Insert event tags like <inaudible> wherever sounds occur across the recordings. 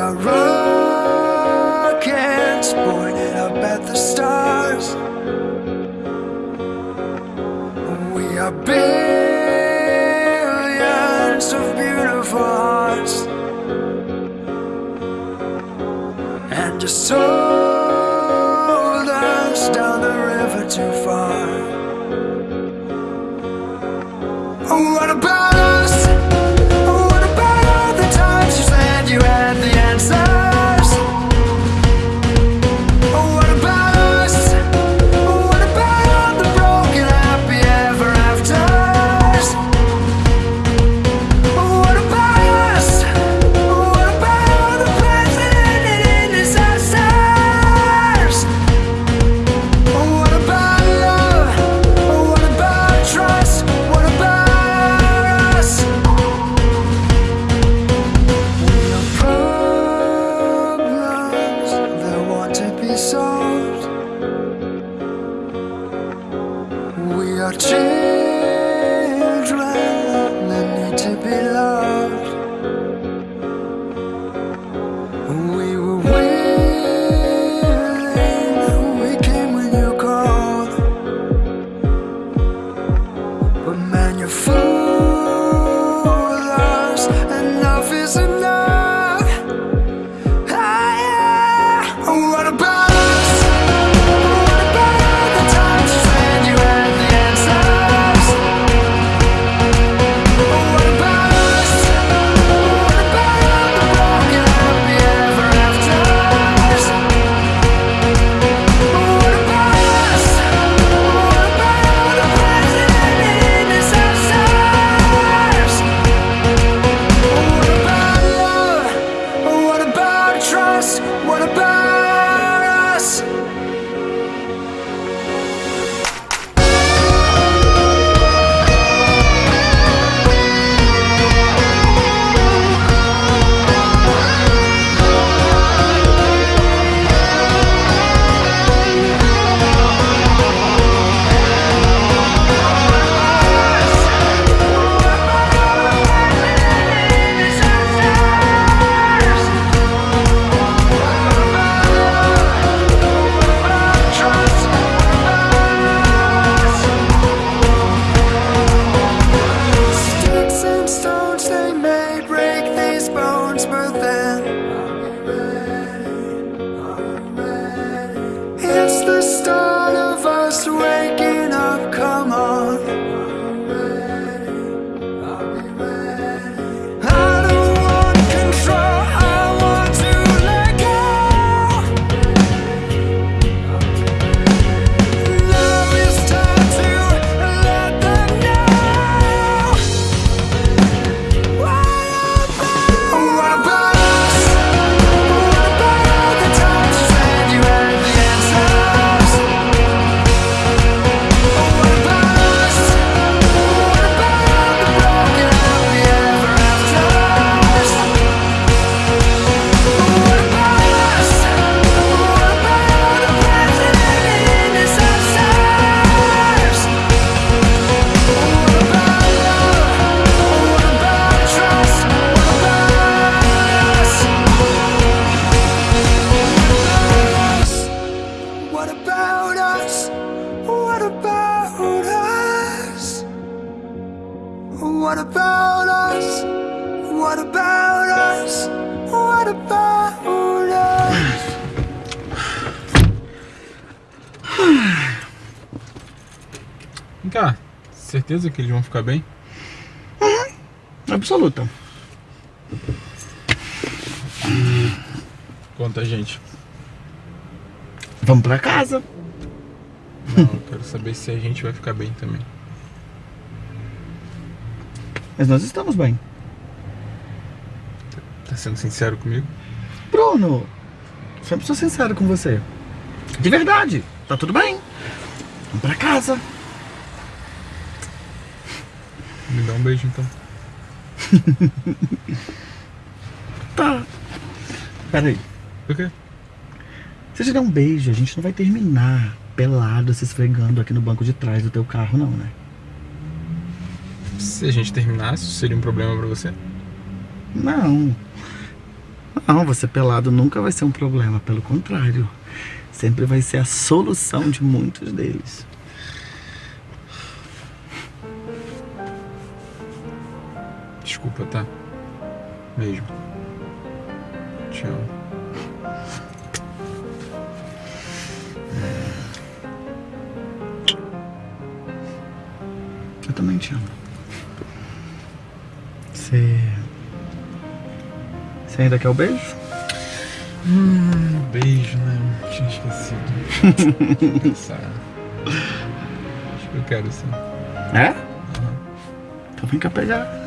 a rockets pointed up at the stars. We are big. What about us? What about us? What about us? Vem cá, certeza que eles vão ficar bem? Uhum, absoluta. Conta, gente. Vamos pra casa. Não, eu quero saber se a gente vai ficar bem também. Mas nós estamos bem. Tá sendo sincero comigo? Bruno, sempre sou sincero com você. De verdade, tá tudo bem. Vamos pra casa. Me dá um beijo então. <laughs> tá. Peraí. O quê? Se você der um beijo, a gente não vai terminar pelado se esfregando aqui no banco de trás do teu carro, não, né? Se a gente terminasse, seria um problema pra você? Não. Não, você pelado nunca vai ser um problema, pelo contrário. Sempre vai ser a solução de muitos deles. Desculpa, tá? Beijo. Te amo. Eu também te amo. Você. Você ainda quer o beijo? Hum, beijo, né? Tinha esquecido. <laughs> Acho que eu quero sim. É? Então vem cá pegar.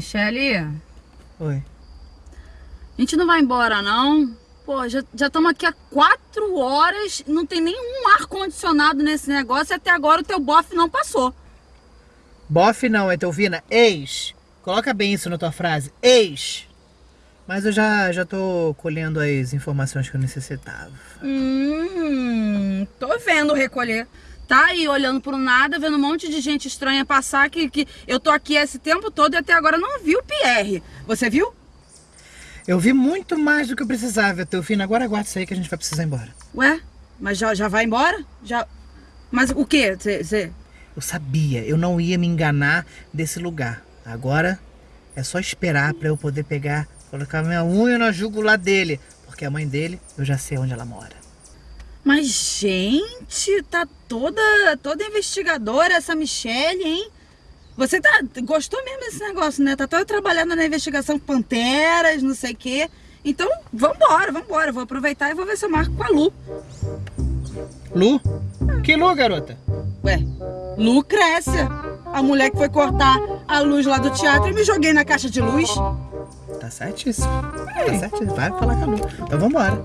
Michele, Oi. a gente não vai embora, não? Pô, já estamos aqui há quatro horas, não tem nenhum ar-condicionado nesse negócio e até agora o teu bofe não passou. Bofe não, Etelvina. Ex. Coloca bem isso na tua frase. Ex. Mas eu já, já tô colhendo as informações que eu necessitava. Hum, tô vendo recolher. Tá aí olhando pro nada, vendo um monte de gente estranha passar que, que eu tô aqui esse tempo todo e até agora não vi o Pierre. Você viu? Eu vi muito mais do que eu precisava, Etelvina. Agora aguarda isso aí que a gente vai precisar ir embora. Ué, mas já, já vai embora? Já. Mas o quê? Você. Eu sabia, eu não ia me enganar desse lugar. Agora É só esperar pra eu poder pegar, colocar minha unha na jugular dele. Porque a mãe dele, eu já sei onde ela mora. Mas, gente, tá toda, toda investigadora essa Michelle, hein? Você tá, gostou mesmo desse negócio, né? Tá toda trabalhando na investigação com panteras, não sei o quê. Então, vambora, vambora. Vou aproveitar e vou ver se eu marco com a Lu. Lu? Que Lu, garota? Ué, Lucrécia. A mulher que foi cortar a luz lá do teatro e me joguei na caixa de luz. Tá certíssimo. Tá certíssimo. Vai falar com a Lu. Então vambora.